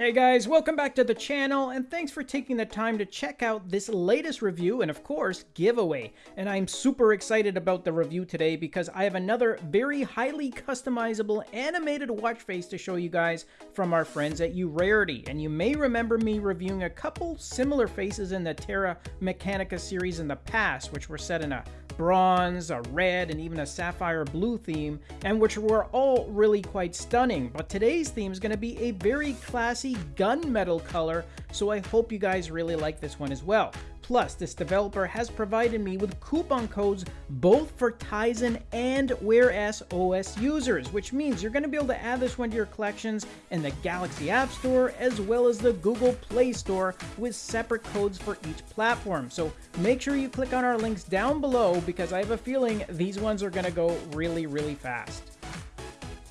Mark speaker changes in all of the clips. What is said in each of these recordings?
Speaker 1: Hey guys, welcome back to the channel, and thanks for taking the time to check out this latest review and of course, giveaway. And I'm super excited about the review today because I have another very highly customizable animated watch face to show you guys from our friends at Urarity. And you may remember me reviewing a couple similar faces in the Terra Mechanica series in the past, which were set in a bronze, a red, and even a sapphire blue theme, and which were all really quite stunning. But today's theme is going to be a very classy gunmetal color, so I hope you guys really like this one as well. Plus, this developer has provided me with coupon codes both for Tizen and Wear OS OS users, which means you're going to be able to add this one to your collections in the Galaxy App Store as well as the Google Play Store with separate codes for each platform. So make sure you click on our links down below because I have a feeling these ones are going to go really, really fast.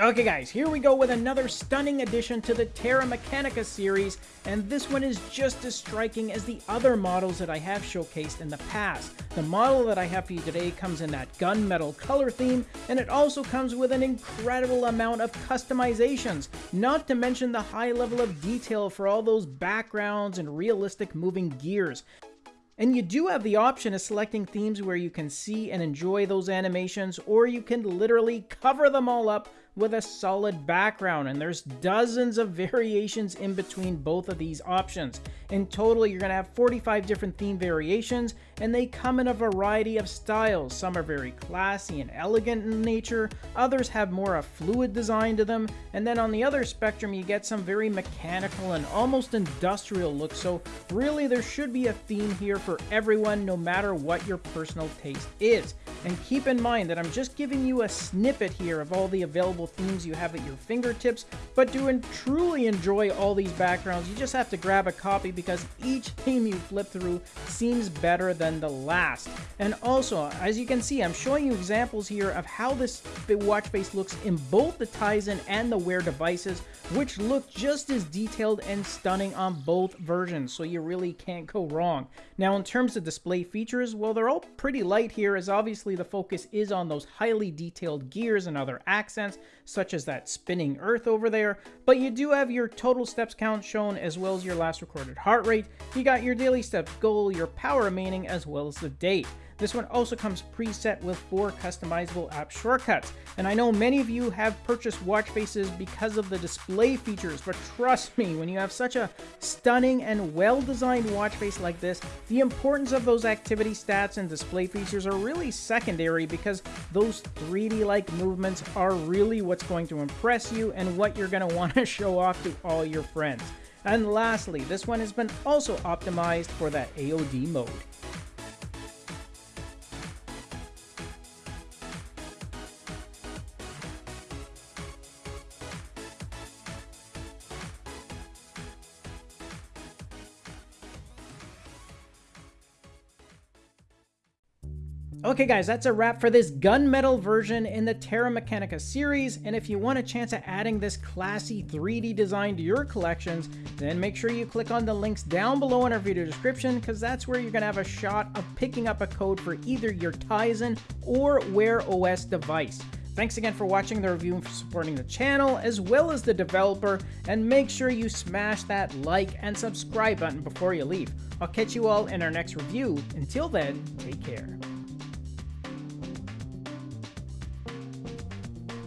Speaker 1: Okay guys, here we go with another stunning addition to the Terra Mechanica series, and this one is just as striking as the other models that I have showcased in the past. The model that I have for you today comes in that gunmetal color theme, and it also comes with an incredible amount of customizations, not to mention the high level of detail for all those backgrounds and realistic moving gears. And you do have the option of selecting themes where you can see and enjoy those animations, or you can literally cover them all up with a solid background, and there's dozens of variations in between both of these options. In total, you're to have 45 different theme variations, and they come in a variety of styles. Some are very classy and elegant in nature, others have more of a fluid design to them, and then on the other spectrum, you get some very mechanical and almost industrial look, so really there should be a theme here for everyone, no matter what your personal taste is. And keep in mind that I'm just giving you a snippet here of all the available themes you have at your fingertips, but to truly enjoy all these backgrounds, you just have to grab a copy because each theme you flip through seems better than the last. And also, as you can see, I'm showing you examples here of how this watch face looks in both the Tizen and the Wear devices, which look just as detailed and stunning on both versions, so you really can't go wrong. Now, in terms of display features, well, they're all pretty light here, as obviously the focus is on those highly detailed gears and other accents, such as that spinning earth over there, but you do have your total steps count shown as well as your last recorded heart rate. You got your daily steps goal, your power remaining, as well as the date. This one also comes preset with four customizable app shortcuts. And I know many of you have purchased watch faces because of the display features, but trust me, when you have such a stunning and well-designed watch face like this, the importance of those activity stats and display features are really secondary because those 3D-like movements are really what's going to impress you and what you're going to want to show off to all your friends. And lastly, this one has been also optimized for that AOD mode. Okay guys, that's a wrap for this gunmetal version in the Terra Mechanica series, and if you want a chance at adding this classy 3D design to your collections, then make sure you click on the links down below in our video description, because that's where you're going to have a shot of picking up a code for either your Tizen or Wear OS device. Thanks again for watching the review and for supporting the channel, as well as the developer, and make sure you smash that like and subscribe button before you leave. I'll catch you all in our next review. Until then, take care.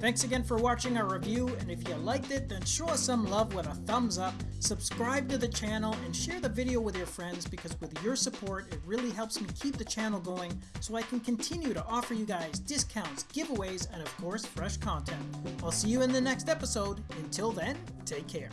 Speaker 1: Thanks again for watching our review, and if you liked it, then show us some love with a thumbs up, subscribe to the channel, and share the video with your friends because with your support, it really helps me keep the channel going so I can continue to offer you guys discounts, giveaways, and of course, fresh content. I'll see you in the next episode. Until then, take care.